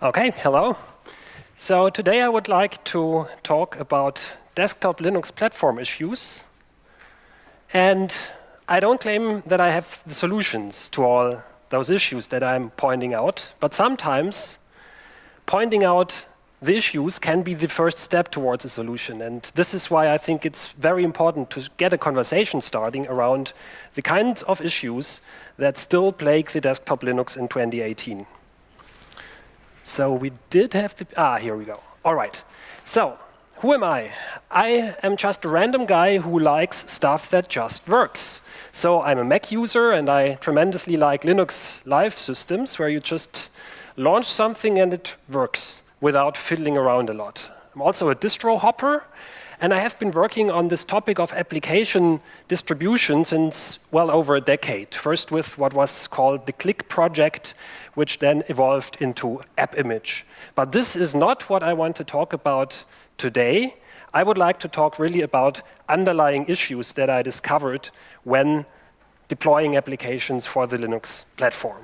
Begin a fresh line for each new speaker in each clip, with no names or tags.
Okay, hello. So today I would like to talk about desktop Linux platform issues. And I don't claim that I have the solutions to all those issues that I'm pointing out, but sometimes pointing out the issues can be the first step towards a solution. And this is why I think it's very important to get a conversation starting around the kinds of issues that still plague the desktop Linux in 2018. So we did have the, ah, here we go. All right. So who am I? I am just a random guy who likes stuff that just works. So I'm a Mac user and I tremendously like Linux live systems where you just launch something and it works without fiddling around a lot. I'm also a distro hopper, and I have been working on this topic of application distribution since well over a decade. First with what was called the klik project, which then evolved into AppImage. But this is not what I want to talk about today. I would like to talk really about underlying issues that I discovered when deploying applications for the Linux platform.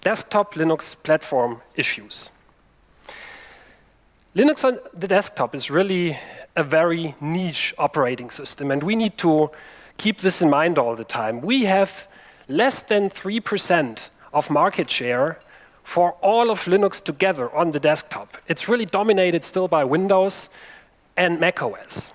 Desktop Linux platform issues. Linux on the desktop is really a very niche operating system, and we need to keep this in mind all the time. We have less than 3% of market share for all of Linux together on the desktop. It's really dominated still by Windows and macOS.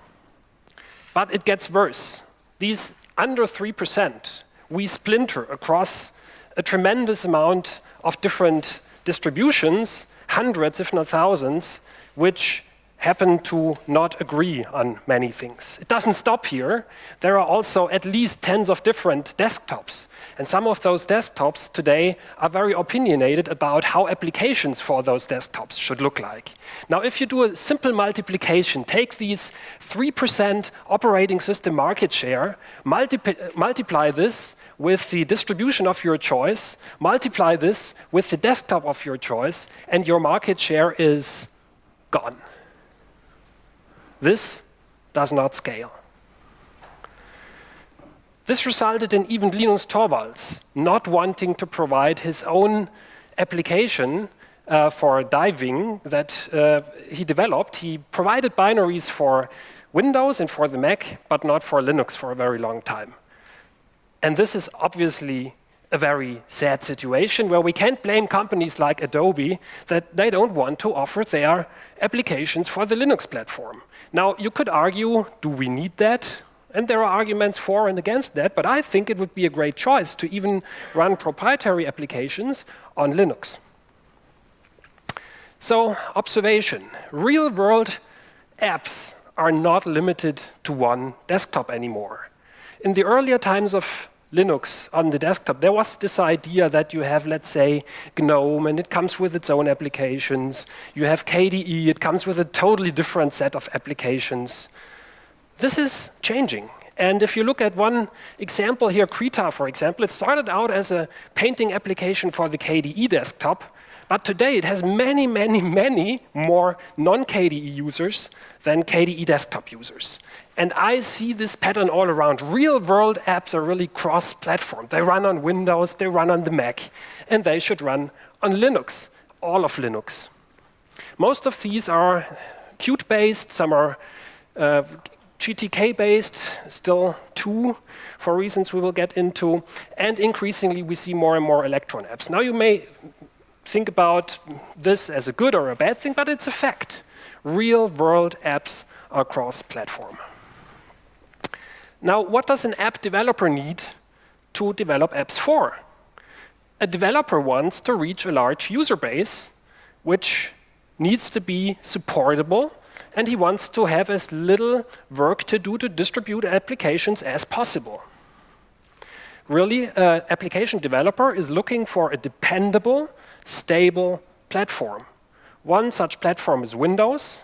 But it gets worse. These under 3%, we splinter across a tremendous amount of different distributions, hundreds, if not thousands, which happen to not agree on many things. It doesn't stop here. There are also at least tens of different desktops. And some of those desktops today are very opinionated about how applications for those desktops should look like. Now, if you do a simple multiplication, take these 3% operating system market share, multiply this with the distribution of your choice, multiply this with the desktop of your choice, and your market share is gone. This does not scale. This resulted in even Linus Torvalds not wanting to provide his own application uh, for diving that uh, he developed. He provided binaries for Windows and for the Mac, but not for Linux for a very long time. And this is obviously a very sad situation where we can't blame companies like Adobe that they don't want to offer their applications for the Linux platform. Now, you could argue, do we need that? And there are arguments for and against that, but I think it would be a great choice to even run proprietary applications on Linux. So, observation. Real-world apps are not limited to one desktop anymore. In the earlier times of Linux on the desktop, there was this idea that you have, let's say, GNOME, and it comes with its own applications. You have KDE, it comes with a totally different set of applications. This is changing. And if you look at one example here, Krita, for example, it started out as a painting application for the KDE desktop, but today it has many, many, many more non-KDE users than KDE desktop users. And I see this pattern all around. Real-world apps are really cross-platform. They run on Windows, they run on the Mac, and they should run on Linux, all of Linux. Most of these are Qt-based, some are uh, GTK-based, still two, for reasons we will get into, and increasingly we see more and more Electron apps. Now you may think about this as a good or a bad thing, but it's a fact. Real-world apps are cross-platform. Now, what does an app developer need to develop apps for? A developer wants to reach a large user base, which needs to be supportable, and he wants to have as little work to do to distribute applications as possible. Really, an application developer is looking for a dependable, stable platform. One such platform is Windows,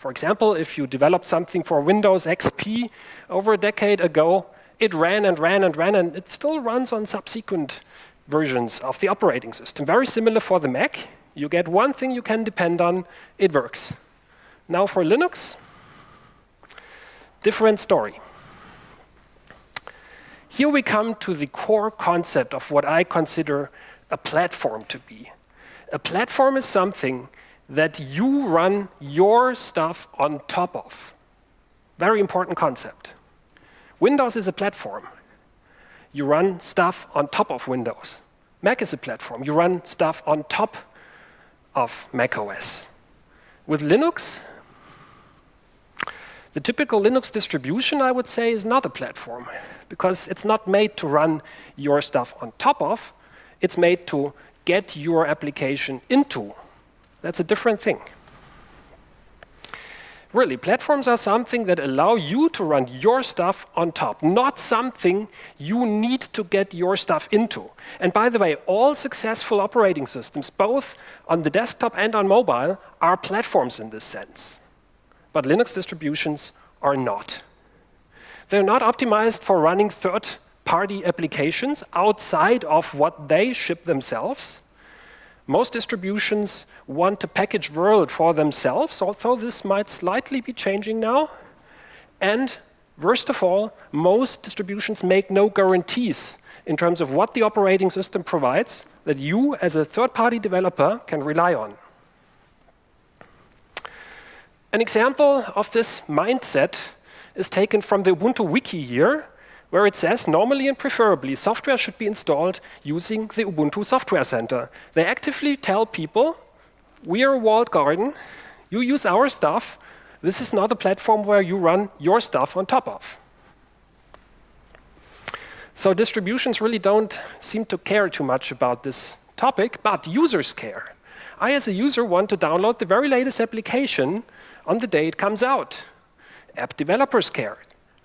for example, if you developed something for Windows XP over a decade ago, it ran and ran and ran, and it still runs on subsequent versions of the operating system. Very similar for the Mac. You get one thing you can depend on, it works. Now for Linux, different story. Here we come to the core concept of what I consider a platform to be. A platform is something that you run your stuff on top of. Very important concept. Windows is a platform. You run stuff on top of Windows. Mac is a platform. You run stuff on top of Mac OS. With Linux, the typical Linux distribution, I would say, is not a platform because it's not made to run your stuff on top of. It's made to get your application into. That's a different thing. Really, platforms are something that allow you to run your stuff on top, not something you need to get your stuff into. And by the way, all successful operating systems, both on the desktop and on mobile, are platforms in this sense but Linux distributions are not. They're not optimized for running third-party applications outside of what they ship themselves. Most distributions want a package world for themselves, although this might slightly be changing now. And worst of all, most distributions make no guarantees in terms of what the operating system provides that you as a third-party developer can rely on. An example of this mindset is taken from the Ubuntu wiki here, where it says normally and preferably software should be installed using the Ubuntu Software Center. They actively tell people, we are a walled garden, you use our stuff, this is not a platform where you run your stuff on top of. So distributions really don't seem to care too much about this topic, but users care. I, as a user, want to download the very latest application on the day it comes out. App developers care.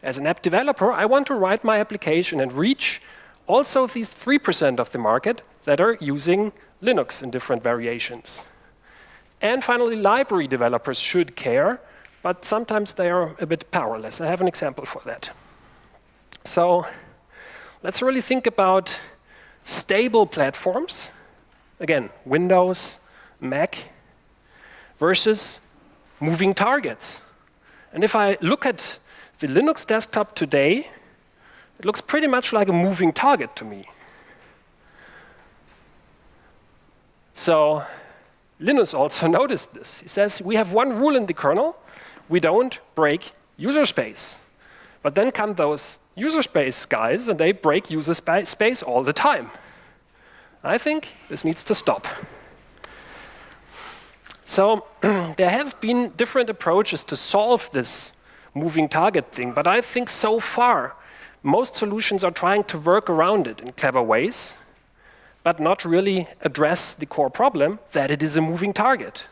As an app developer, I want to write my application and reach also these 3% of the market that are using Linux in different variations. And finally, library developers should care, but sometimes they are a bit powerless. I have an example for that. So let's really think about stable platforms. Again, Windows, Mac, versus moving targets. And if I look at the Linux desktop today, it looks pretty much like a moving target to me. So Linus also noticed this. He says, we have one rule in the kernel, we don't break user space. But then come those user space guys and they break user spa space all the time. I think this needs to stop. So there have been different approaches to solve this moving target thing, but I think so far most solutions are trying to work around it in clever ways, but not really address the core problem that it is a moving target.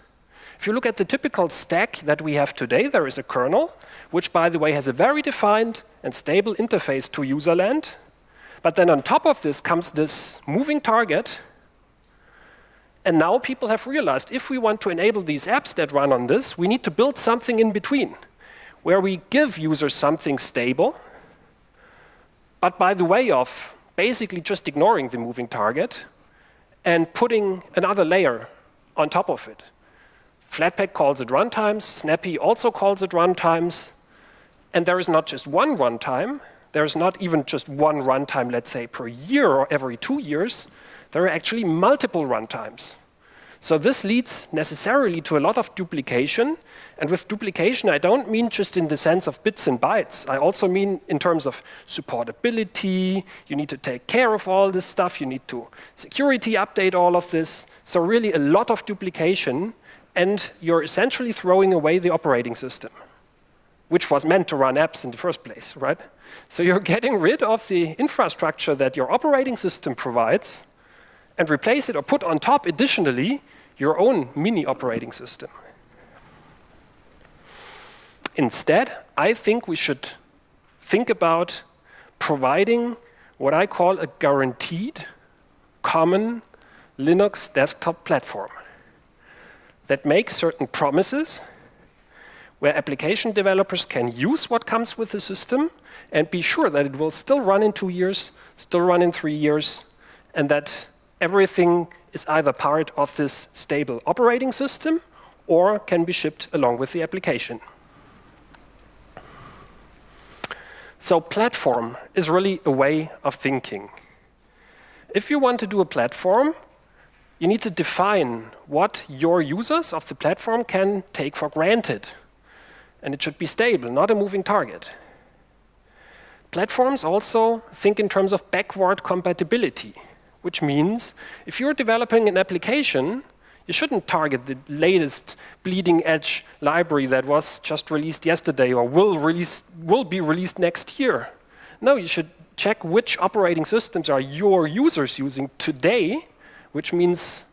If you look at the typical stack that we have today, there is a kernel, which by the way has a very defined and stable interface to userland. But then on top of this comes this moving target and now people have realized if we want to enable these apps that run on this, we need to build something in between where we give users something stable, but by the way of basically just ignoring the moving target and putting another layer on top of it. Flatpak calls it runtimes, Snappy also calls it runtimes, and there is not just one runtime, there is not even just one runtime, let's say, per year or every two years, there are actually multiple runtimes. So this leads necessarily to a lot of duplication. And with duplication, I don't mean just in the sense of bits and bytes. I also mean in terms of supportability. You need to take care of all this stuff. You need to security update all of this. So really a lot of duplication. And you're essentially throwing away the operating system, which was meant to run apps in the first place, right? So you're getting rid of the infrastructure that your operating system provides and replace it or put on top additionally your own mini operating system. Instead, I think we should think about providing what I call a guaranteed common Linux desktop platform that makes certain promises where application developers can use what comes with the system and be sure that it will still run in two years, still run in three years, and that everything is either part of this stable operating system or can be shipped along with the application. So platform is really a way of thinking. If you want to do a platform, you need to define what your users of the platform can take for granted. And it should be stable, not a moving target. Platforms also think in terms of backward compatibility, which means if you're developing an application, you shouldn't target the latest bleeding edge library that was just released yesterday or will, release, will be released next year. No, you should check which operating systems are your users using today, which means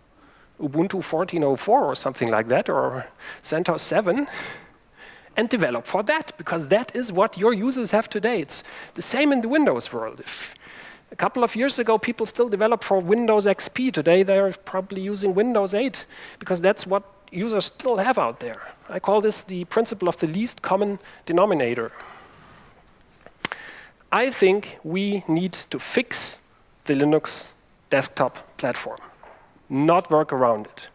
Ubuntu 14.04 or something like that, or CentOS 7, and develop for that, because that is what your users have today. It's the same in the Windows world. If a couple of years ago, people still developed for Windows XP. Today, they're probably using Windows 8, because that's what users still have out there. I call this the principle of the least common denominator. I think we need to fix the Linux desktop platform, not work around it.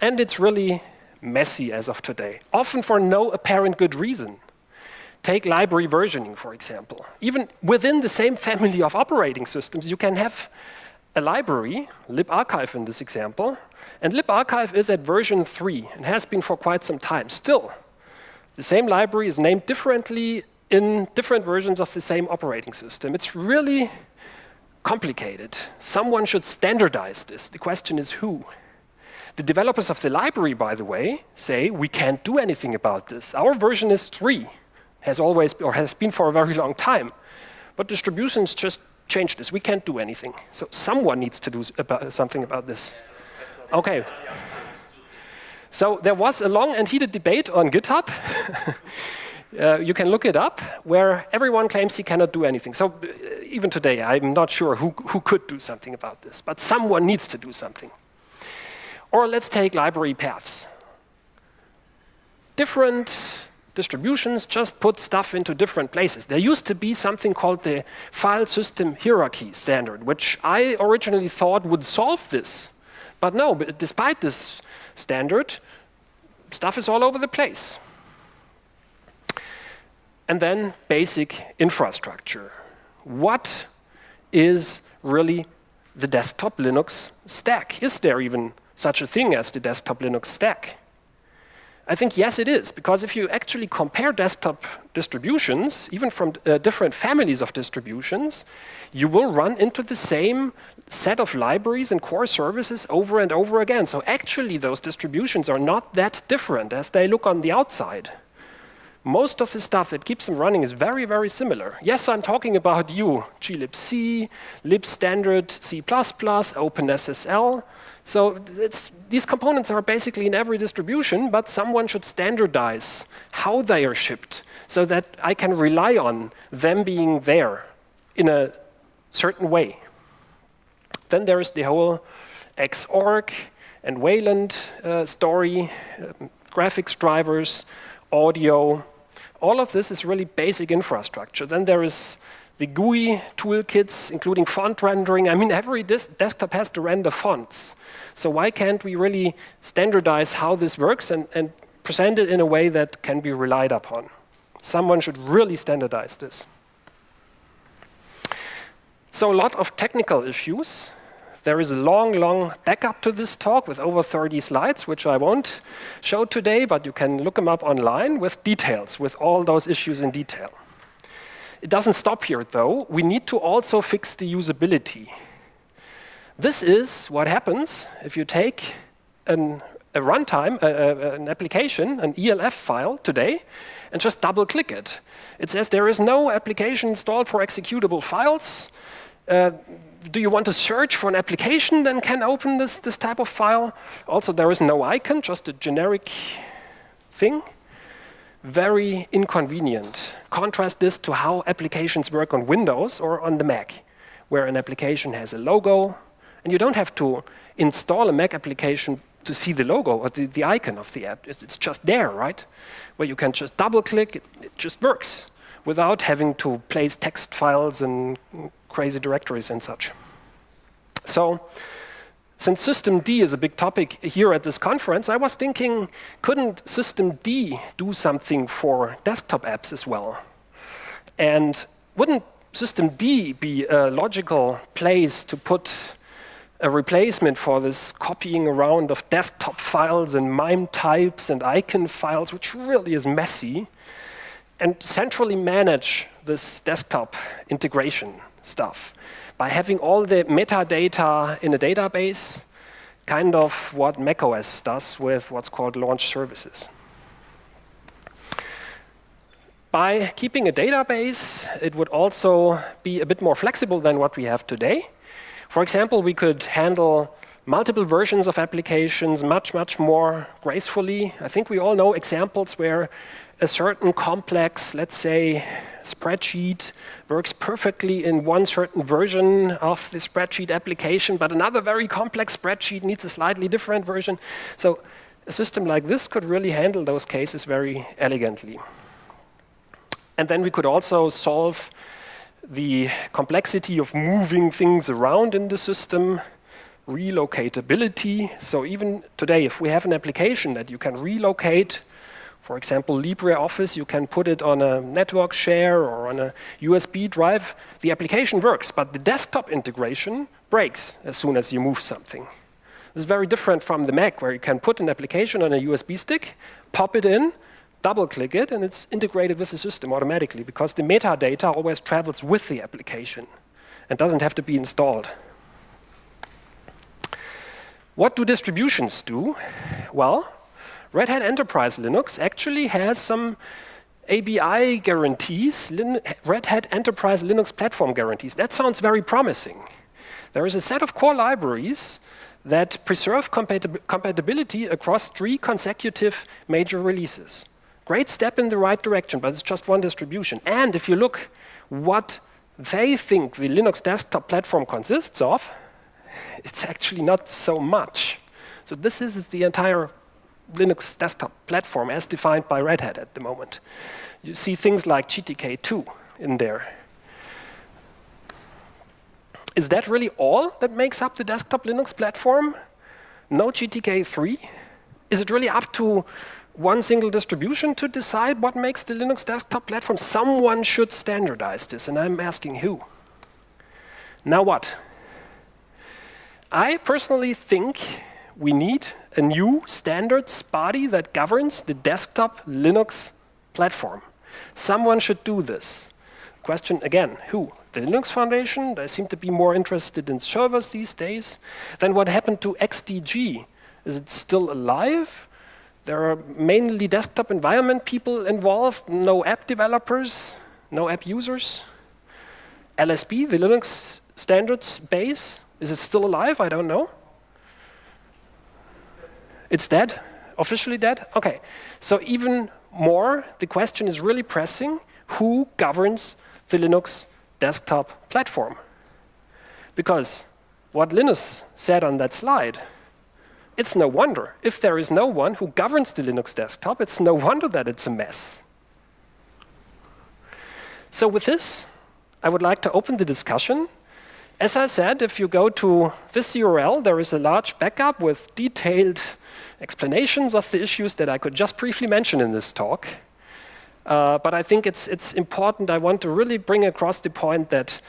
And it's really messy as of today, often for no apparent good reason. Take library versioning, for example. Even within the same family of operating systems, you can have a library, libarchive in this example, and libarchive is at version 3 and has been for quite some time. Still, the same library is named differently in different versions of the same operating system. It's really complicated. Someone should standardize this. The question is who? The developers of the library, by the way, say we can't do anything about this. Our version is 3, has always or has been for a very long time. But distributions just change this. We can't do anything. So someone needs to do about, something about this. Okay. So there was a long and heated debate on GitHub. uh, you can look it up, where everyone claims he cannot do anything. So uh, even today, I'm not sure who, who could do something about this, but someone needs to do something. Or let's take library paths. Different distributions just put stuff into different places. There used to be something called the file system hierarchy standard, which I originally thought would solve this. But no, but despite this standard, stuff is all over the place. And then basic infrastructure. What is really the desktop Linux stack? Is there even such a thing as the desktop Linux stack? I think yes, it is, because if you actually compare desktop distributions, even from uh, different families of distributions, you will run into the same set of libraries and core services over and over again. So actually, those distributions are not that different as they look on the outside. Most of the stuff that keeps them running is very, very similar. Yes, I'm talking about you, glibc, libstandard, C++, OpenSSL, so these components are basically in every distribution, but someone should standardize how they are shipped so that I can rely on them being there in a certain way. Then there is the whole Xorg and Wayland uh, story, uh, graphics drivers, audio. All of this is really basic infrastructure. Then there is the GUI toolkits, including font rendering. I mean, every desktop has to render fonts. So why can't we really standardize how this works and, and present it in a way that can be relied upon? Someone should really standardize this. So a lot of technical issues. There is a long, long backup to this talk with over 30 slides, which I won't show today, but you can look them up online with details, with all those issues in detail. It doesn't stop here, though. We need to also fix the usability. This is what happens if you take an, a runtime, an application, an ELF file today, and just double click it. It says there is no application installed for executable files. Uh, do you want to search for an application that can open this, this type of file? Also, there is no icon, just a generic thing. Very inconvenient. Contrast this to how applications work on Windows or on the Mac, where an application has a logo, and you don't have to install a Mac application to see the logo or the, the icon of the app. It's, it's, just there, right? Where you can just double click, it, it just works without having to place text files and crazy directories and such. So since systemd is a big topic here at this conference, I was thinking, couldn't systemd do something for desktop apps as well? And wouldn't systemd be a logical place to put a replacement for this copying around of desktop files and MIME types and icon files, which really is messy, and centrally manage this desktop integration stuff by having all the metadata in a database, kind of what macOS does with what's called launch services. By keeping a database, it would also be a bit more flexible than what we have today. For example, we could handle multiple versions of applications much, much more gracefully. I think we all know examples where a certain complex, let's say, spreadsheet works perfectly in one certain version of the spreadsheet application, but another very complex spreadsheet needs a slightly different version. So a system like this could really handle those cases very elegantly. And then we could also solve the complexity of moving things around in the system, relocatability. So even today, if we have an application that you can relocate, for example, LibreOffice, you can put it on a network share or on a USB drive, the application works, but the desktop integration breaks as soon as you move something. This is very different from the Mac, where you can put an application on a USB stick, pop it in, double-click it, and it's integrated with the system automatically because the metadata always travels with the application and doesn't have to be installed. What do distributions do? Well, Red Hat Enterprise Linux actually has some ABI guarantees, Lin Red Hat Enterprise Linux Platform guarantees. That sounds very promising. There is a set of core libraries that preserve compatib compatibility across three consecutive major releases. Great step in the right direction, but it's just one distribution. And if you look what they think the Linux desktop platform consists of, it's actually not so much. So this is the entire Linux desktop platform as defined by Red Hat at the moment. You see things like GTK2 in there. Is that really all that makes up the desktop Linux platform? No GTK3? Is it really up to one single distribution to decide what makes the Linux desktop platform. Someone should standardize this, and I'm asking who. Now what? I personally think we need a new standards body that governs the desktop Linux platform. Someone should do this. Question again, who? The Linux Foundation? They seem to be more interested in servers these days. Then what happened to XDG? Is it still alive? There are mainly desktop environment people involved, no app developers, no app users. LSB, the Linux standards base, is it still alive? I don't know. It's dead? Officially dead? Okay. So even more, the question is really pressing, who governs the Linux desktop platform? Because what Linus said on that slide it's no wonder. If there is no one who governs the Linux desktop, it's no wonder that it's a mess. So with this, I would like to open the discussion. As I said, if you go to this URL, there is a large backup with detailed explanations of the issues that I could just briefly mention in this talk. Uh, but I think it's, it's important, I want to really bring across the point that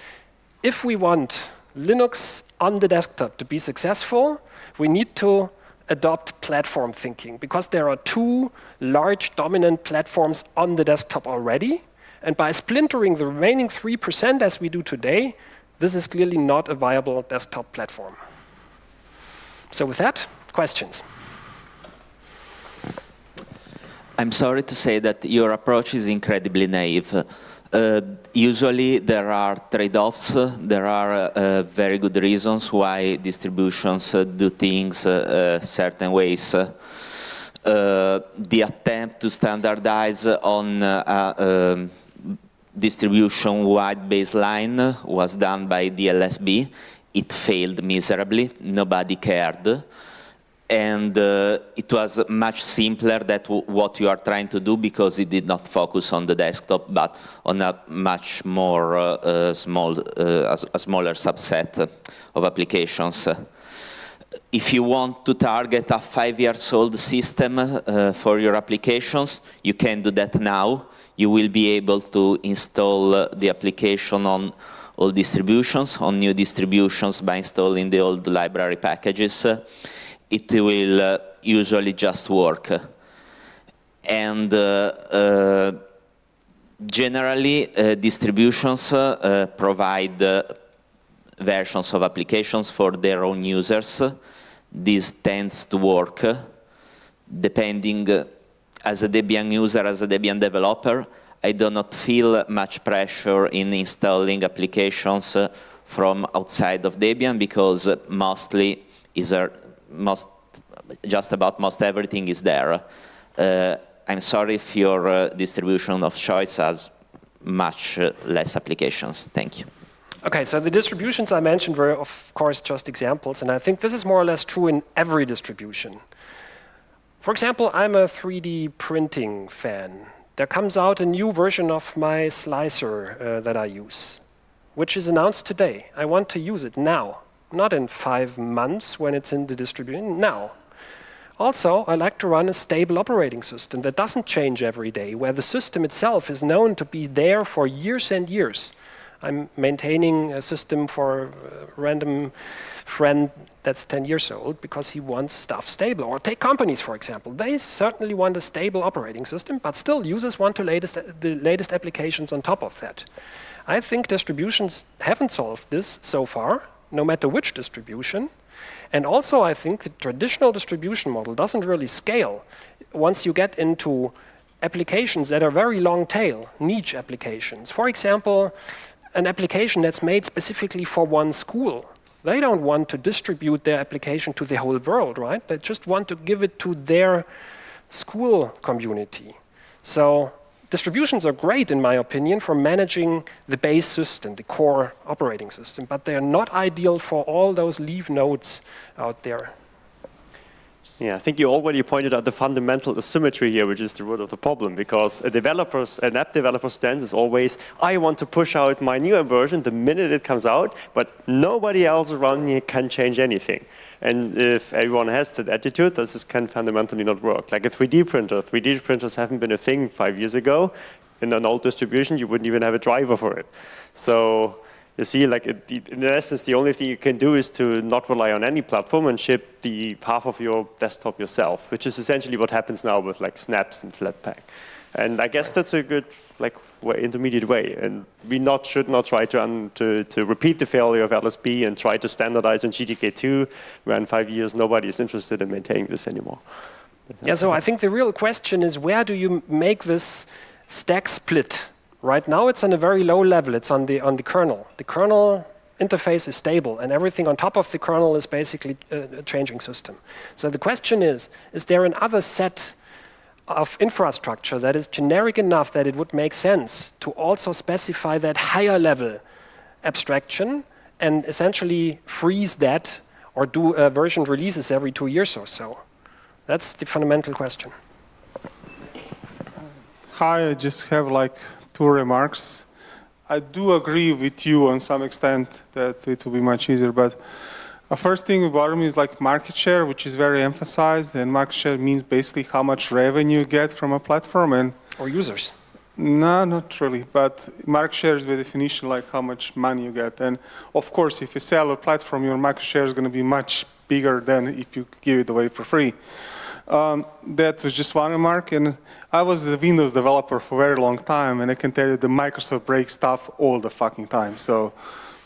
if we want Linux on the desktop to be successful, we need to adopt platform thinking because there are two large dominant platforms on the desktop already. And by splintering the remaining 3% as we do today, this is clearly not a viable desktop platform. So with that, questions?
I'm sorry to say that your approach is incredibly naive. Uh, usually there are trade-offs, there are uh, very good reasons why distributions uh, do things uh, uh, certain ways. The attempt to standardize on um, distribution-wide baseline was done by DLSB. It failed miserably, nobody cared and uh, it was much simpler than what you are trying to do because it did not focus on the desktop but on a much more uh, uh, small, uh, a smaller subset of applications. If you want to target a five years old system uh, for your applications, you can do that now. You will be able to install the application on old distributions on new distributions by installing the old library packages, it will uh, usually just work. And uh, uh, generally, distributions provide versions of applications for their own users. This tends to work depending as a Debian user, as a Debian developer, I do not feel much pressure in installing applications from outside of Debian because mostly is most, just about most everything is there. Uh, I'm sorry if your uh, distribution of choice has much uh, less applications. Thank you.
Okay, so the distributions I mentioned were, of course, just examples, and I think this is more or less true in every distribution. For example, I'm a 3D printing fan there comes out a new version of my slicer uh, that I use, which is announced today. I want to use it now, not in five months when it's in the distribution, now. Also, I like to run a stable operating system that doesn't change every day, where the system itself is known to be there for years and years. I'm maintaining a system for a random friend that's 10 years old because he wants stuff stable. Or take companies, for example. They certainly want a stable operating system, but still users want latest, the latest applications on top of that. I think distributions haven't solved this so far, no matter which distribution. And also, I think the traditional distribution model doesn't really scale once you get into applications that are very long tail, niche applications. For example, an application that's made specifically for one school. They don't want to distribute their application to the whole world, right? They just want to give it to their school community. So distributions are great, in my opinion, for managing the base system, the core operating system, but they're not ideal for all those leaf nodes out there.
Yeah, I think you already pointed out the fundamental asymmetry here, which is the root of the problem, because a developer's, an app developer stance is always, I want to push out my newer version the minute it comes out, but nobody else around me can change anything. And if everyone has that attitude, this can fundamentally not work. Like a 3D printer, 3D printers haven't been a thing five years ago. In an old distribution, you wouldn't even have a driver for it. So you see, like in essence, the only thing you can do is to not rely on any platform and ship the half of your desktop yourself, which is essentially what happens now with like snaps and Flatpak. And I guess that's a good like way, intermediate way. And we not should not try to, to, to repeat the failure of LSB and try to standardize on GTK2, where in five years nobody is interested in maintaining this anymore.
Yeah, so I think the real question is where do you make this stack split Right now it's on a very low level, it's on the, on the kernel. The kernel interface is stable and everything on top of the kernel is basically a, a changing system. So the question is, is there another set of infrastructure that is generic enough that it would make sense to also specify that higher level abstraction and essentially freeze that or do uh, version releases every two years or so? That's the fundamental question.
Hi, I just have like two remarks. I do agree with you on some extent that it will be much easier, but the first thing about me is like market share, which is very emphasized, and market share means basically how much revenue you get from a platform and
or users.
No, not really, but market share is by definition like how much money you get. And of course, if you sell a platform, your market share is going to be much bigger than if you give it away for free. Um, that was just one remark. And I was a Windows developer for a very long time, and I can tell you the Microsoft breaks stuff all the fucking time. So,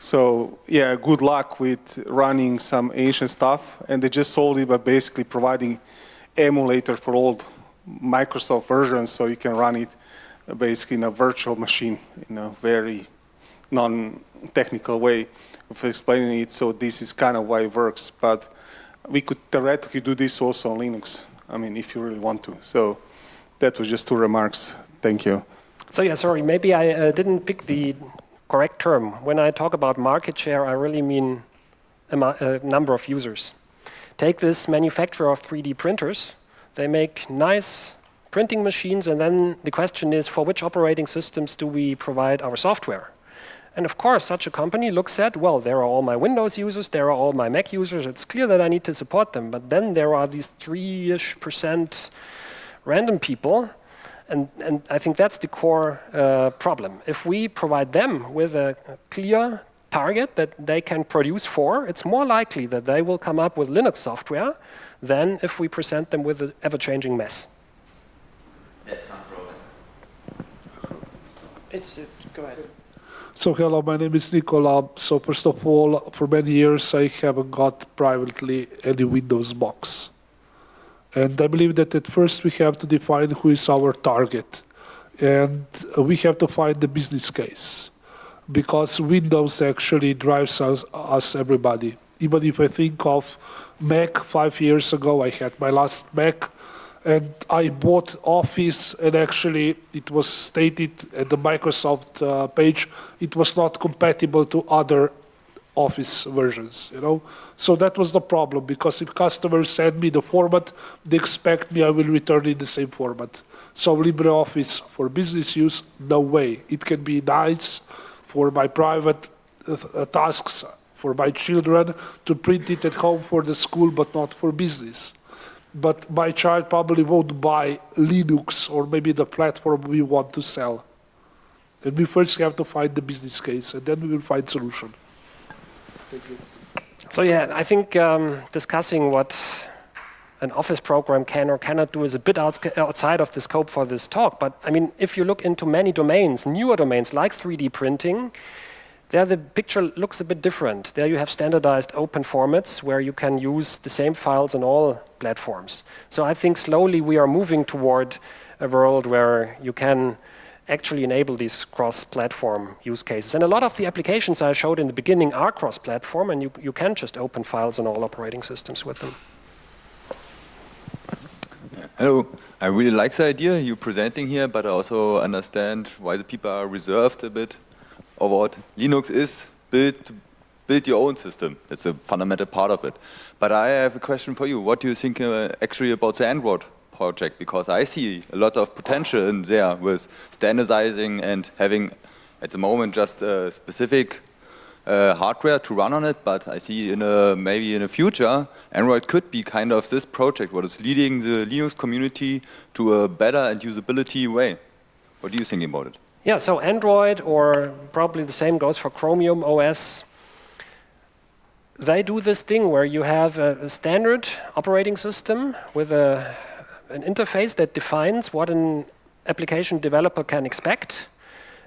so yeah, good luck with running some ancient stuff. And they just sold it by basically providing emulator for old Microsoft versions, so you can run it basically in a virtual machine in a very non-technical way of explaining it. So this is kind of why it works. But we could theoretically do this also on Linux. I mean, if you really want to. So that was just two remarks. Thank you.
So yeah, sorry, maybe I uh, didn't pick the correct term. When I talk about market share, I really mean a, a number of users. Take this manufacturer of 3D printers. They make nice printing machines, and then the question is, for which operating systems do we provide our software? And of course, such a company looks at, well, there are all my Windows users, there are all my Mac users, it's clear that I need to support them. But then there are these 3-ish percent random people, And, and I think that's the core uh, problem. If we provide them with a clear target that they can produce for, it's more likely that they will come up with Linux software than if we present them with an ever-changing mess.
That's unproven.
It's, it, go ahead.
So hello, my name is Nicola. So first of all, for many years I haven't got privately any Windows box. And I believe that at first we have to define who is our target. And we have to find the business case. Because Windows actually drives us, us everybody. Even if I think of Mac five years ago, I had my last Mac and I bought Office, and actually it was stated at the Microsoft uh, page it was not compatible to other Office versions. You know, so that was the problem because if customers send me the format, they expect me I will return in the same format. So LibreOffice for business use, no way. It can be nice for my private uh, tasks for my children to print it at home for the school, but not for business but my child probably won't buy Linux or maybe the platform we want to sell. And we first have to find the business case, and then we will find solution.
So yeah, I think um, discussing what an office program can or cannot do is a bit outside of the scope for this talk. But I mean, if you look into many domains, newer domains like 3D printing, there the picture looks a bit different. There you have standardized open formats where you can use the same files on all platforms. So I think slowly we are moving toward a world where you can actually enable these cross-platform use cases. And a lot of the applications I showed in the beginning are cross-platform, and you, you can just open files on all operating systems with them.
Hello. I really like the idea you're presenting here, but I also understand why the people are reserved a bit of what Linux is built build your own system. It's a fundamental part of it. But I have a question for you. What do you think uh, actually about the Android project? Because I see a lot of potential in there with standardizing and having at the moment just a specific uh, hardware to run on it, but I see in a, maybe in the future, Android could be kind of this project, what is leading the Linux community to a better and usability way. What do you think about it?
Yeah, so Android, or probably the same goes for Chromium OS, they do this thing where you have a, a standard operating system with a, an interface that defines what an application developer can expect.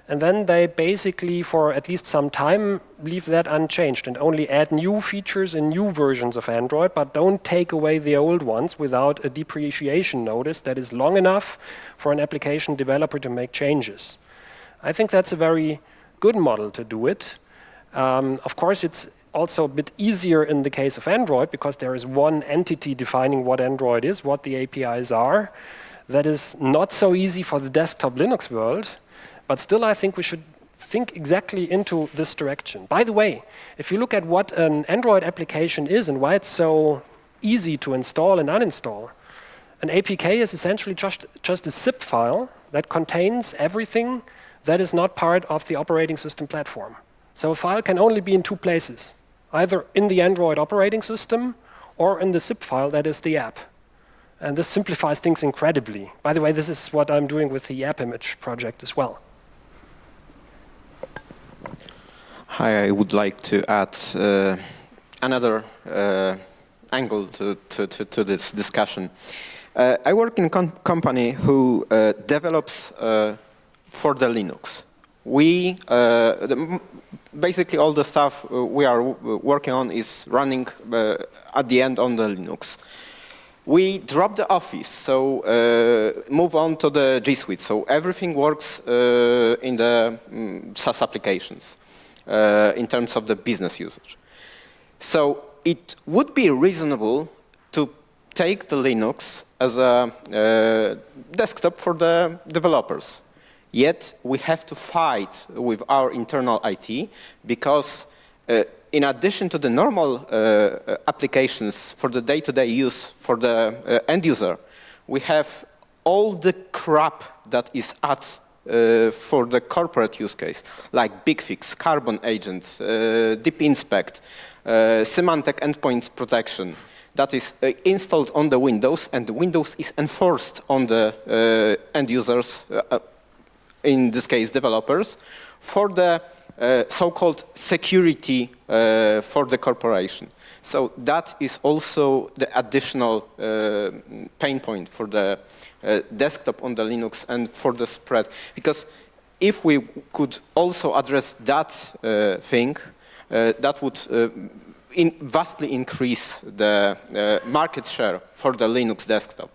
And then they basically, for at least some time, leave that unchanged and only add new features in new versions of Android, but don't take away the old ones without a depreciation notice that is long enough for an application developer to make changes. I think that's a very good model to do it. Um, of course, it's also a bit easier in the case of Android because there is one entity defining what Android is, what the APIs are. That is not so easy for the desktop Linux world, but still I think we should think exactly into this direction. By the way, if you look at what an Android application is and why it's so easy to install and uninstall, an APK is essentially just, just a zip file that contains everything that is not part of the operating system platform. So a file can only be in two places, either in the Android operating system or in the zip file that is the app. And this simplifies things incredibly. By the way, this is what I'm doing with the AppImage project as well.
Hi, I would like to add uh, another uh, angle to, to, to, to, this discussion. Uh, I work in a company who uh, develops uh, for the Linux. We, uh, the, basically all the stuff uh, we are working on is running uh, at the end on the Linux. We drop the Office, so uh, move on to the G Suite. So everything works uh, in the um, SaaS applications uh, in terms of the business usage. So it would be reasonable to take the Linux as a desktop for the developers. Yet we have to fight with our internal IT because uh, in addition to the normal uh, uh applications for the day-to-day -day use for the uh, end user, we have all the crap that is at uh, for the corporate use case, like BigFix, Carbon Agent, uh, Deep Inspect, Symantec Endpoint Protection, that is installed on the Windows, and the Windows is enforced on the end users, in this case developers, for the uh, so-called security uh, for the corporation. So that is also the additional uh, pain point for the uh, desktop on the Linux and for the spread. Because if we could also address that uh, thing, uh, that would in vastly increase the market share for the Linux desktop.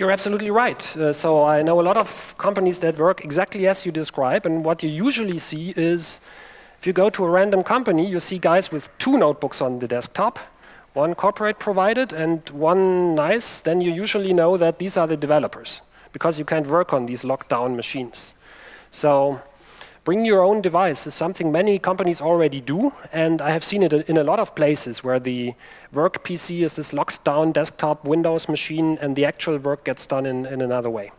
You're absolutely right. Uh, so I know a lot of companies that work exactly as you describe, and what you usually see is if you go to a random company, you see guys with two notebooks on the desktop, one corporate provided and one nice, then you usually know that these are the developers because you can't work on these locked down machines. So bring your own device is something many companies already do, and I have seen it in a lot of places where the work PC is this locked down desktop Windows machine and the actual work gets done in, in another way.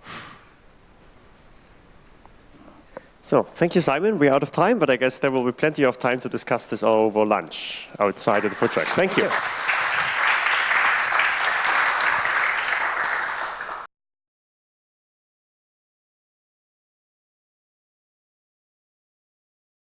So, thank you, Simon. We're out of time, but I guess there will be plenty of time to discuss this over lunch outside of the food trucks. Thank you.